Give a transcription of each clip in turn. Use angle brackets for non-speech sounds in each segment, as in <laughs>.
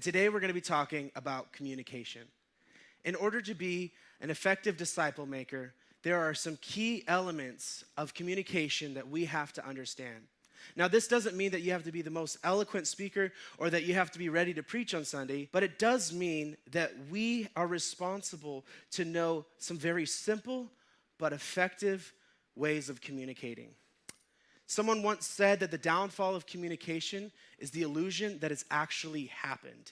Today, we're going to be talking about communication. In order to be an effective disciple maker, there are some key elements of communication that we have to understand. Now, this doesn't mean that you have to be the most eloquent speaker or that you have to be ready to preach on Sunday, but it does mean that we are responsible to know some very simple but effective ways of communicating. Someone once said that the downfall of communication is the illusion that it's actually happened.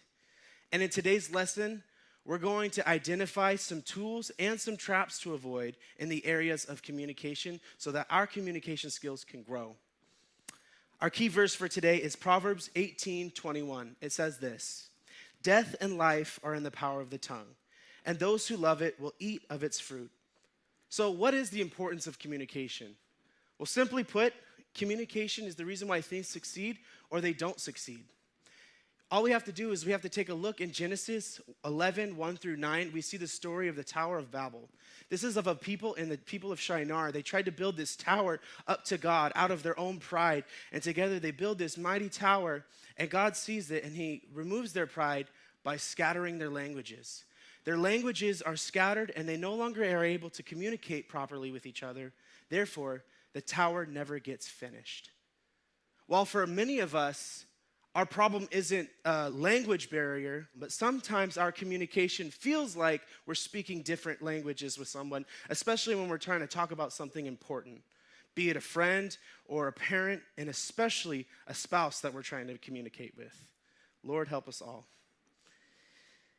And in today's lesson, we're going to identify some tools and some traps to avoid in the areas of communication so that our communication skills can grow. Our key verse for today is Proverbs 18 21. It says this Death and life are in the power of the tongue, and those who love it will eat of its fruit. So, what is the importance of communication? Well, simply put, Communication is the reason why things succeed or they don't succeed. All we have to do is we have to take a look in Genesis 11, 1 through 9. We see the story of the Tower of Babel. This is of a people in the people of Shinar. They tried to build this tower up to God out of their own pride. And together they build this mighty tower. And God sees it and he removes their pride by scattering their languages. Their languages are scattered and they no longer are able to communicate properly with each other. Therefore, the tower never gets finished. While for many of us, our problem isn't a language barrier, but sometimes our communication feels like we're speaking different languages with someone, especially when we're trying to talk about something important, be it a friend or a parent, and especially a spouse that we're trying to communicate with. Lord, help us all.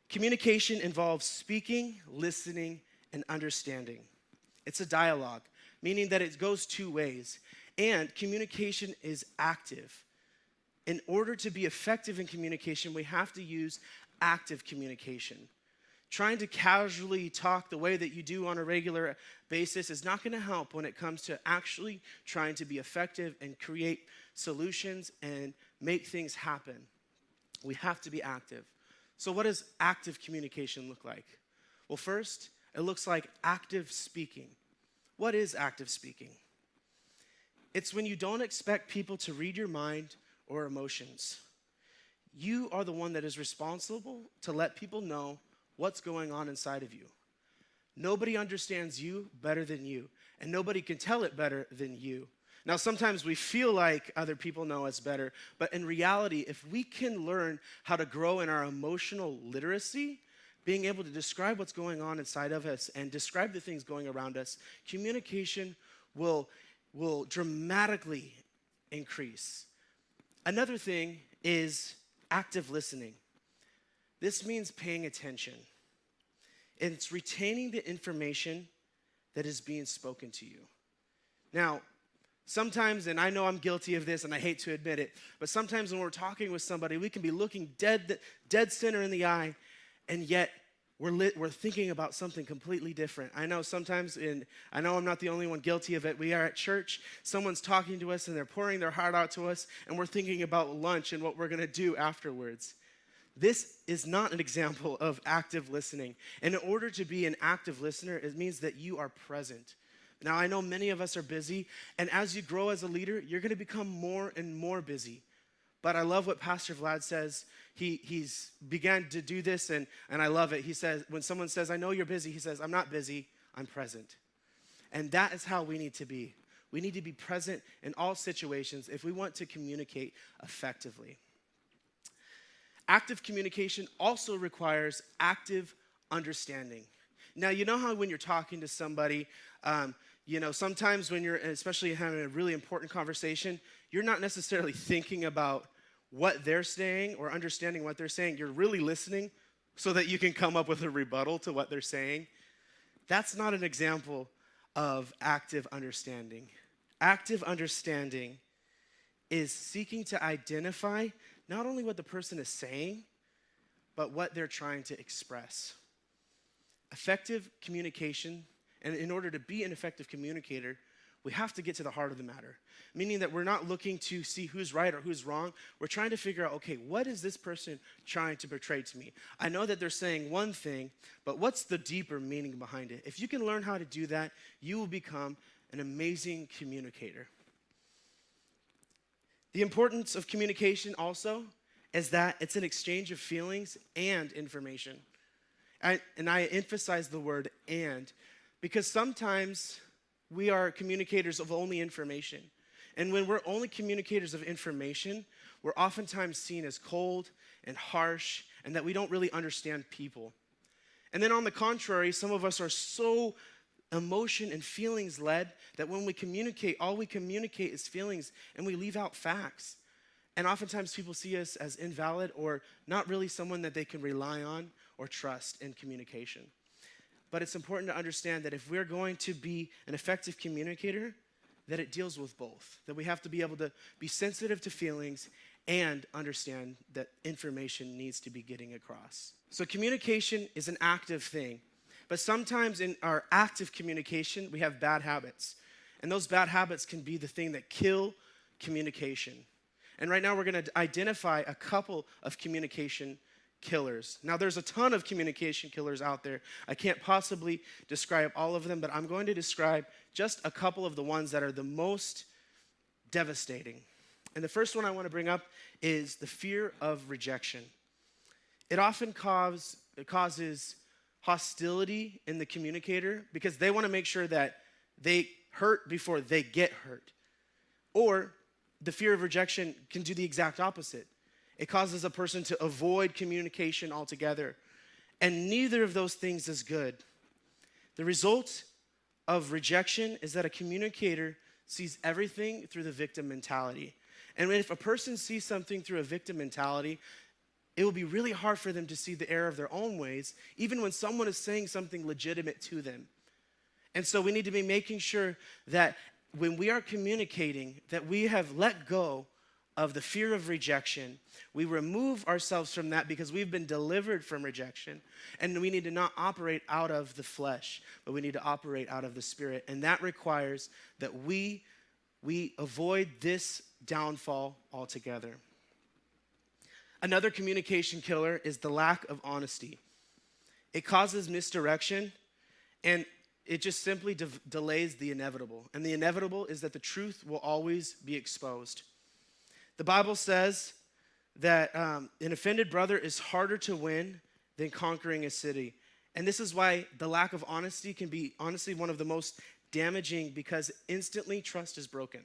Communication involves speaking, listening, and understanding. It's a dialogue meaning that it goes two ways. And communication is active. In order to be effective in communication, we have to use active communication. Trying to casually talk the way that you do on a regular basis is not going to help when it comes to actually trying to be effective and create solutions and make things happen. We have to be active. So, what does active communication look like? Well, first, it looks like active speaking. What is active speaking? It's when you don't expect people to read your mind or emotions. You are the one that is responsible to let people know what's going on inside of you. Nobody understands you better than you, and nobody can tell it better than you. Now, sometimes we feel like other people know us better, but in reality, if we can learn how to grow in our emotional literacy, being able to describe what's going on inside of us and describe the things going around us, communication will, will dramatically increase. Another thing is active listening. This means paying attention. It's retaining the information that is being spoken to you. Now, sometimes, and I know I'm guilty of this and I hate to admit it, but sometimes when we're talking with somebody, we can be looking dead, dead center in the eye and yet we're, lit, we're thinking about something completely different. I know sometimes, in, I know I'm not the only one guilty of it. We are at church, someone's talking to us and they're pouring their heart out to us, and we're thinking about lunch and what we're gonna do afterwards. This is not an example of active listening. And in order to be an active listener, it means that you are present. Now, I know many of us are busy, and as you grow as a leader, you're gonna become more and more busy. But I love what Pastor Vlad says. He, he's began to do this, and, and I love it. He says, when someone says, I know you're busy, he says, I'm not busy, I'm present. And that is how we need to be. We need to be present in all situations if we want to communicate effectively. Active communication also requires active understanding. Now, you know how when you're talking to somebody, um, you know, sometimes when you're, especially having a really important conversation, you're not necessarily thinking about what they're saying or understanding what they're saying. You're really listening so that you can come up with a rebuttal to what they're saying. That's not an example of active understanding. Active understanding is seeking to identify not only what the person is saying, but what they're trying to express. Effective communication, and in order to be an effective communicator, we have to get to the heart of the matter, meaning that we're not looking to see who's right or who's wrong. We're trying to figure out, okay, what is this person trying to portray to me? I know that they're saying one thing, but what's the deeper meaning behind it? If you can learn how to do that, you will become an amazing communicator. The importance of communication also is that it's an exchange of feelings and information. And I emphasize the word and because sometimes we are communicators of only information. And when we're only communicators of information, we're oftentimes seen as cold and harsh and that we don't really understand people. And then on the contrary, some of us are so emotion and feelings led that when we communicate, all we communicate is feelings and we leave out facts. And oftentimes people see us as invalid or not really someone that they can rely on or trust in communication. But it's important to understand that if we're going to be an effective communicator, that it deals with both. That we have to be able to be sensitive to feelings and understand that information needs to be getting across. So communication is an active thing. But sometimes in our active communication, we have bad habits. And those bad habits can be the thing that kill communication. And right now we're going to identify a couple of communication killers. Now, there's a ton of communication killers out there. I can't possibly describe all of them, but I'm going to describe just a couple of the ones that are the most devastating. And the first one I want to bring up is the fear of rejection. It often cause, it causes hostility in the communicator because they want to make sure that they hurt before they get hurt. Or the fear of rejection can do the exact opposite. It causes a person to avoid communication altogether. And neither of those things is good. The result of rejection is that a communicator sees everything through the victim mentality. And if a person sees something through a victim mentality, it will be really hard for them to see the error of their own ways, even when someone is saying something legitimate to them. And so we need to be making sure that when we are communicating, that we have let go of the fear of rejection. We remove ourselves from that because we've been delivered from rejection. And we need to not operate out of the flesh, but we need to operate out of the spirit. And that requires that we, we avoid this downfall altogether. Another communication killer is the lack of honesty. It causes misdirection and it just simply de- delays the inevitable. And the inevitable is that the truth will always be exposed. The Bible says that um, an offended brother is harder to win than conquering a city. And this is why the lack of honesty can be honestly one of the most damaging because instantly trust is broken.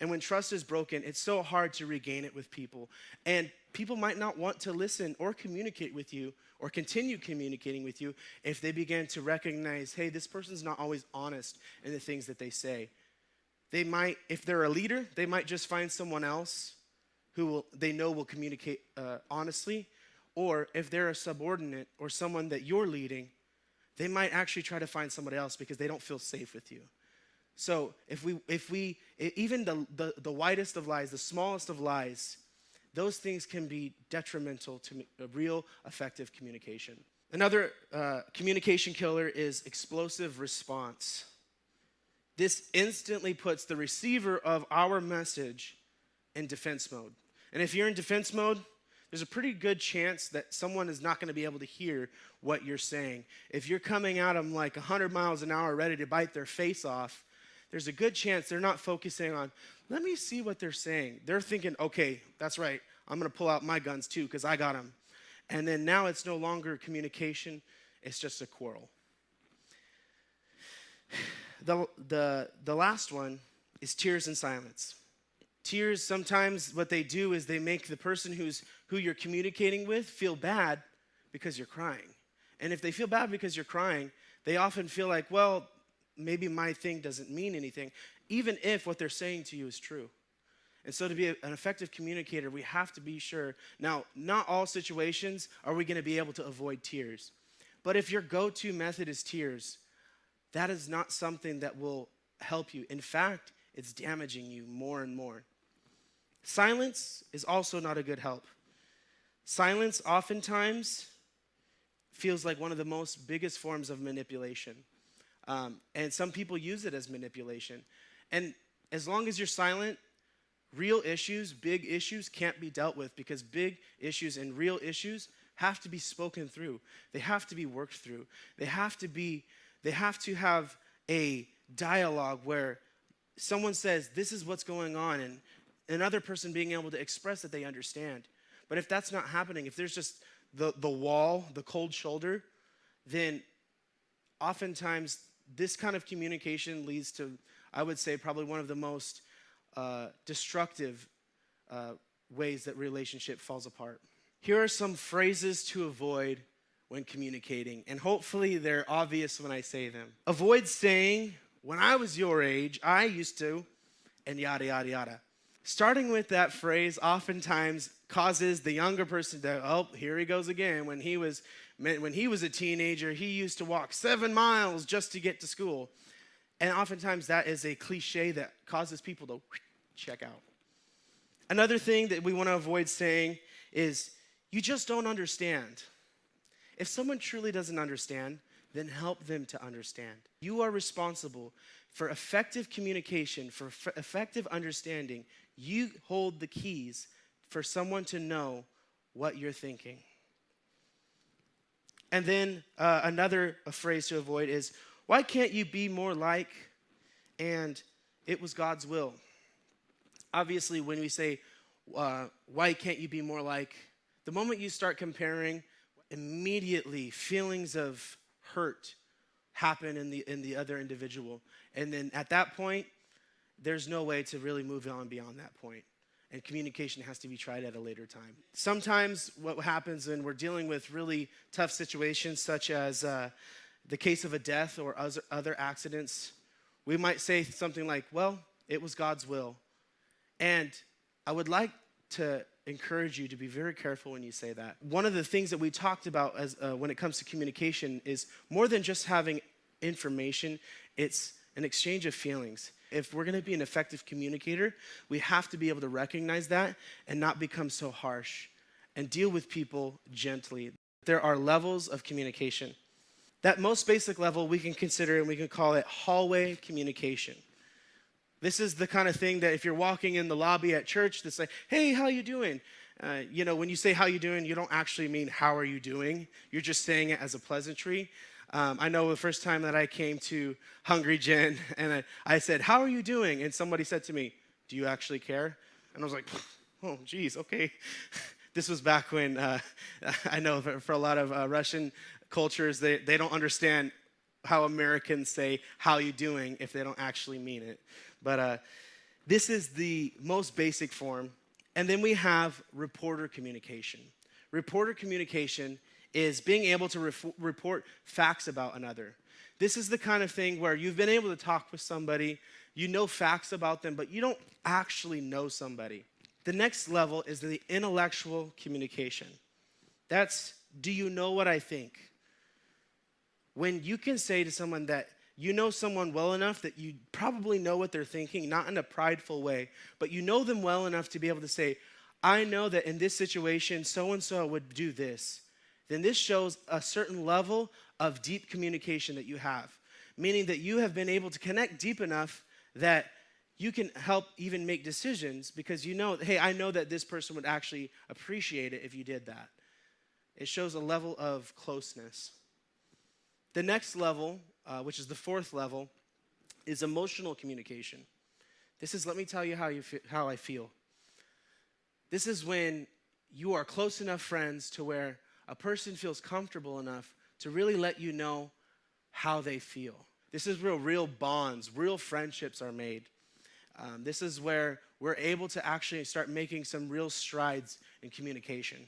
And when trust is broken, it's so hard to regain it with people. And people might not want to listen or communicate with you or continue communicating with you if they begin to recognize, hey, this person's not always honest in the things that they say. They might, if they're a leader, they might just find someone else who will, they know will communicate uh, honestly. Or if they're a subordinate or someone that you're leading, they might actually try to find somebody else because they don't feel safe with you. So if we, if we, even the, the, the widest of lies, the smallest of lies, those things can be detrimental to a real effective communication. Another uh, communication killer is explosive response. This instantly puts the receiver of our message in defense mode. And if you're in defense mode, there's a pretty good chance that someone is not going to be able to hear what you're saying. If you're coming at them like 100 miles an hour ready to bite their face off, there's a good chance they're not focusing on, let me see what they're saying. They're thinking, okay, that's right, I'm gonna pull out my guns too because I got them. And then now it's no longer communication, it's just a quarrel. The, the, the last one is tears and silence. Tears, sometimes what they do is they make the person who's, who you're communicating with feel bad because you're crying. And if they feel bad because you're crying, they often feel like, well, maybe my thing doesn't mean anything, even if what they're saying to you is true. And so, to be an effective communicator, we have to be sure. Now, not all situations are we going to be able to avoid tears. But if your go to method is tears, that is not something that will help you. In fact, it's damaging you more and more. Silence is also not a good help. Silence oftentimes feels like one of the most biggest forms of manipulation. Um, and some people use it as manipulation. And as long as you're silent, real issues, big issues can't be dealt with because big issues and real issues have to be spoken through. They have to be worked through. They have to be, they have to have a dialogue where someone says, This is what's going on, and another person being able to express that they understand. But if that's not happening, if there's just the, the wall, the cold shoulder, then oftentimes this kind of communication leads to, I would say, probably one of the most uh, destructive uh, ways that relationship falls apart. Here are some phrases to avoid when communicating, and hopefully they're obvious when I say them. Avoid saying, when I was your age, I used to, and yada, yada, yada. Starting with that phrase oftentimes causes the younger person to, oh, here he goes again. When he was when he was a teenager, he used to walk seven miles just to get to school. And oftentimes that is a cliche that causes people to check out. Another thing that we want to avoid saying is, you just don't understand. If someone truly doesn't understand, then help them to understand. You are responsible for effective communication, for effective understanding. You hold the keys for someone to know what you're thinking. And then uh, another phrase to avoid is, why can't you be more like, and it was God's will? Obviously, when we say, uh, why can't you be more like, the moment you start comparing, immediately feelings of hurt happen in the, in the other individual. And then at that point, there's no way to really move on beyond that point and communication has to be tried at a later time. Sometimes what happens when we're dealing with really tough situations, such as uh, the case of a death or other accidents, we might say something like, Well, it was God's will. And I would like to encourage you to be very careful when you say that. One of the things that we talked about as, uh, when it comes to communication is more than just having information, it's an exchange of feelings if we're going to be an effective communicator, we have to be able to recognize that and not become so harsh and deal with people gently. There are levels of communication. That most basic level we can consider and we can call it hallway communication. This is the kind of thing that if you're walking in the lobby at church, they say, "Hey, how you doing?" Uh, you know, when you say "how you doing," you don't actually mean "how are you doing." You're just saying it as a pleasantry. Um, I know the first time that I came to Hungry Gen <laughs> and I, I, said, How are you doing? And somebody said to me, Do you actually care? And I was like, <laughs> Oh, geez, okay. <laughs> this was back when uh, I know for, for, a lot of uh, Russian cultures, they, they don't understand how Americans say, How you doing, if they don't actually mean it. But uh, this is the most basic form. And then we have reporter communication. Reporter communication is being able to report facts about another. This is the kind of thing where you've been able to talk with somebody, you know facts about them, but you don't actually know somebody. The next level is the intellectual communication. That's, do you know what I think? When you can say to someone that you know someone well enough that you probably know what they're thinking, not in a prideful way, but you know them well enough to be able to say, I know that in this situation, so and so would do this then this shows a certain level of deep communication that you have, meaning that you have been able to connect deep enough that you can help even make decisions because you know, hey, I know that this person would actually appreciate it if you did that. It shows a level of closeness. The next level, uh, which is the fourth level, is emotional communication. This is, let me tell you how, you how I feel. This is when you are close enough friends to where a person feels comfortable enough to really let you know how they feel. This is where real bonds, real friendships are made. Um, this is where we're able to actually start making some real strides in communication.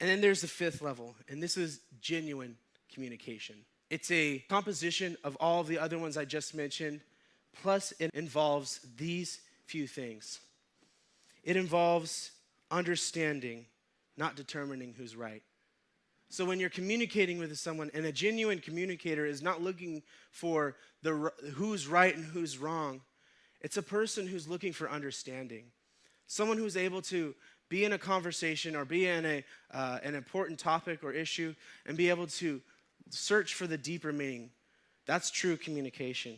And then there's the fifth level, and this is genuine communication. It's a composition of all of the other ones I just mentioned, plus it involves these few things. It involves understanding, not determining who's right. So when you're communicating with someone, and a genuine communicator is not looking for the who's right and who's wrong, it's a person who's looking for understanding. Someone who's able to be in a conversation or be in a, uh, an important topic or issue and be able to search for the deeper meaning. That's true communication.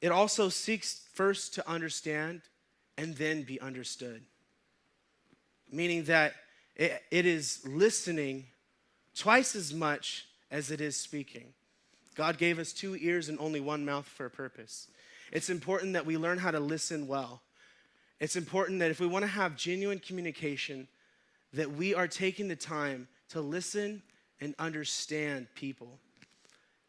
It also seeks first to understand and then be understood. Meaning that it, it is listening twice as much as it is speaking. God gave us two ears and only one mouth for a purpose. It's important that we learn how to listen well. It's important that if we want to have genuine communication, that we are taking the time to listen and understand people.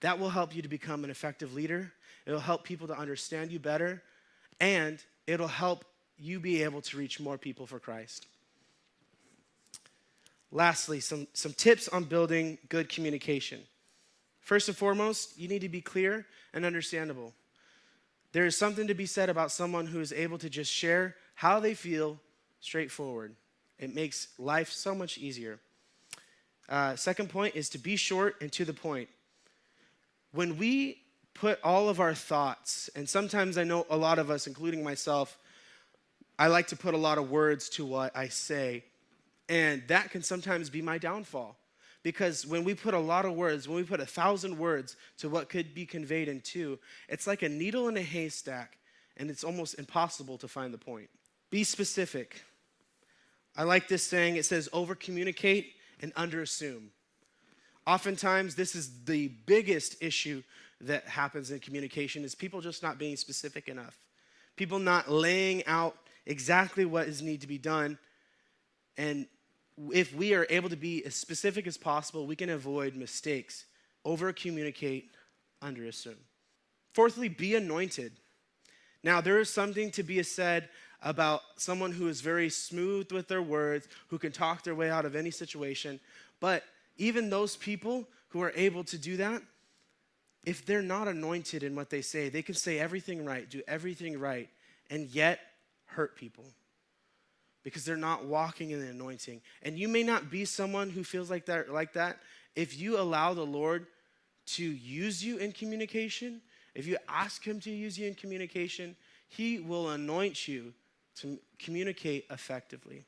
That will help you to become an effective leader. It'll help people to understand you better, and it'll help you be able to reach more people for Christ. Lastly, some, some tips on building good communication. First and foremost, you need to be clear and understandable. There is something to be said about someone who is able to just share how they feel straightforward. It makes life so much easier. Uh, second point is to be short and to the point. When we put all of our thoughts, and sometimes I know a lot of us, including myself, I like to put a lot of words to what I say, and that can sometimes be my downfall. Because when we put a lot of words, when we put a thousand words to what could be conveyed in two, it's like a needle in a haystack, and it's almost impossible to find the point. Be specific. I like this saying it says, over communicate and under assume. Oftentimes, this is the biggest issue that happens in communication is people just not being specific enough. People not laying out exactly what is need to be done. And if we are able to be as specific as possible, we can avoid mistakes. Over communicate, under assume. Fourthly, be anointed. Now, there is something to be said about someone who is very smooth with their words, who can talk their way out of any situation. But even those people who are able to do that, if they're not anointed in what they say, they can say everything right, do everything right, and yet hurt people because they're not walking in the anointing. And you may not be someone who feels like that like that. If you allow the Lord to use you in communication, if you ask him to use you in communication, he will anoint you to communicate effectively.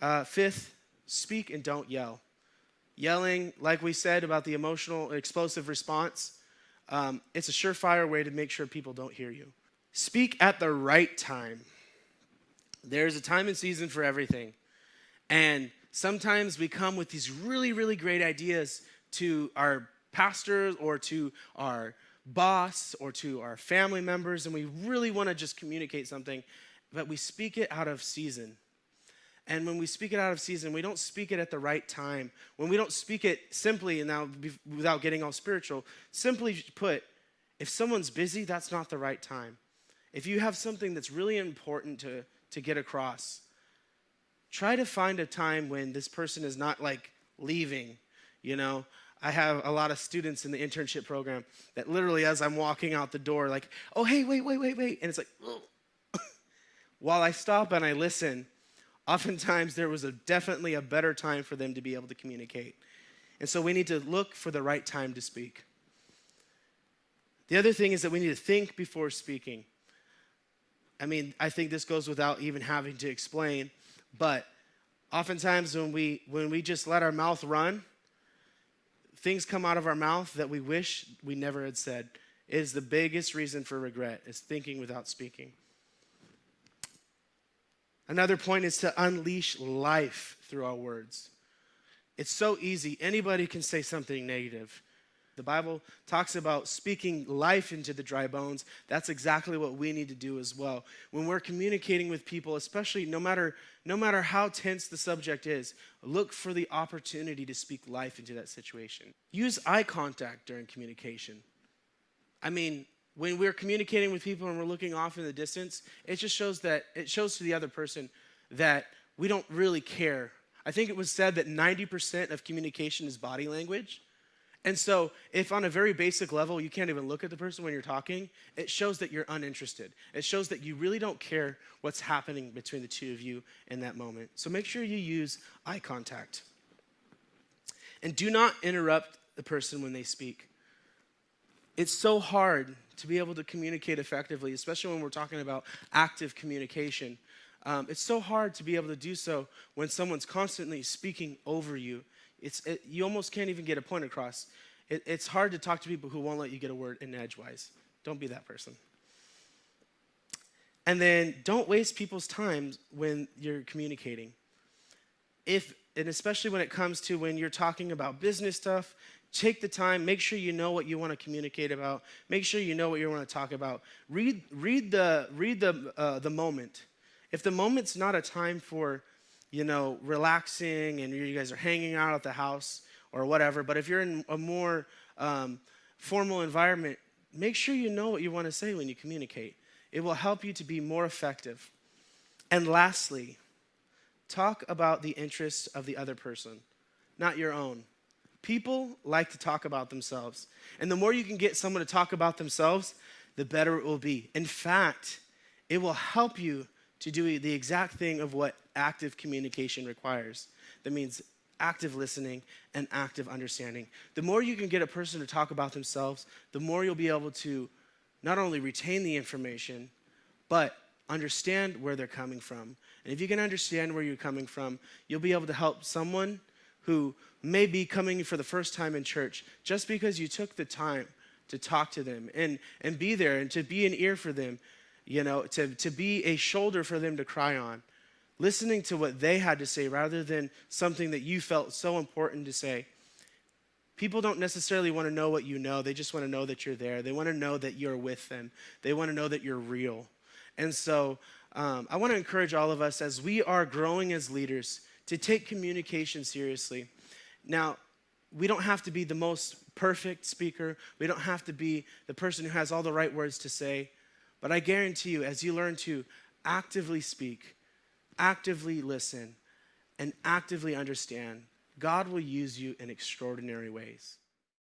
Uh, fifth, speak and don't yell. Yelling, like we said about the emotional, explosive response, um, it's a surefire way to make sure people don't hear you. Speak at the right time. There's a time and season for everything. And sometimes we come with these really, really great ideas to our pastors or to our boss or to our family members, and we really want to just communicate something, but we speak it out of season. And when we speak it out of season, we don't speak it at the right time. When we don't speak it simply, and now without getting all spiritual, simply put, if someone's busy, that's not the right time. If you have something that's really important to, to get across, try to find a time when this person is not like leaving, you know. I have a lot of students in the internship program that literally, as I'm walking out the door, like, oh, hey, wait, wait, wait, wait. And it's like, <laughs> while I stop and I listen, oftentimes there was a, definitely a better time for them to be able to communicate. And so we need to look for the right time to speak. The other thing is that we need to think before speaking. I mean, I think this goes without even having to explain, but oftentimes when we when we just let our mouth run, things come out of our mouth that we wish we never had said. Is the biggest reason for regret is thinking without speaking. Another point is to unleash life through our words. It's so easy. Anybody can say something negative the Bible talks about speaking life into the dry bones. That's exactly what we need to do as well. When we're communicating with people, especially no matter no matter how tense the subject is, look for the opportunity to speak life into that situation. Use eye contact during communication. I mean, when we're communicating with people and we're looking off in the distance, it just shows that it shows to the other person that we don't really care. I think it was said that 90% of communication is body language. And so, if on a very basic level you can't even look at the person when you're talking, it shows that you're uninterested. It shows that you really don't care what's happening between the two of you in that moment. So, make sure you use eye contact. And do not interrupt the person when they speak. It's so hard to be able to communicate effectively, especially when we're talking about active communication. Um, it's so hard to be able to do so when someone's constantly speaking over you it's, it, you almost can't even get a point across. It, it's hard to talk to people who won't let you get a word in edgewise. Don't be that person. And then don't waste people's time when you're communicating. If, and especially when it comes to when you're talking about business stuff, take the time, make sure you know what you want to communicate about, make sure you know what you want to talk about. Read, read the, read the, uh, the moment. If the moment's not a time for you know, relaxing and you guys are hanging out at the house or whatever. But if you're in a more um, formal environment, make sure you know what you want to say when you communicate. It will help you to be more effective. And lastly, talk about the interests of the other person, not your own. People like to talk about themselves. And the more you can get someone to talk about themselves, the better it will be. In fact, it will help you to do the exact thing of what active communication requires. That means active listening and active understanding. The more you can get a person to talk about themselves, the more you'll be able to not only retain the information, but understand where they're coming from. And if you can understand where you're coming from, you'll be able to help someone who may be coming for the first time in church just because you took the time to talk to them and, and be there and to be an ear for them, you know, to, to be a shoulder for them to cry on. Listening to what they had to say rather than something that you felt so important to say. People don't necessarily want to know what you know. They just want to know that you're there. They want to know that you're with them. They want to know that you're real. And so um, I want to encourage all of us as we are growing as leaders to take communication seriously. Now, we don't have to be the most perfect speaker, we don't have to be the person who has all the right words to say. But I guarantee you, as you learn to actively speak, actively listen, and actively understand, God will use you in extraordinary ways.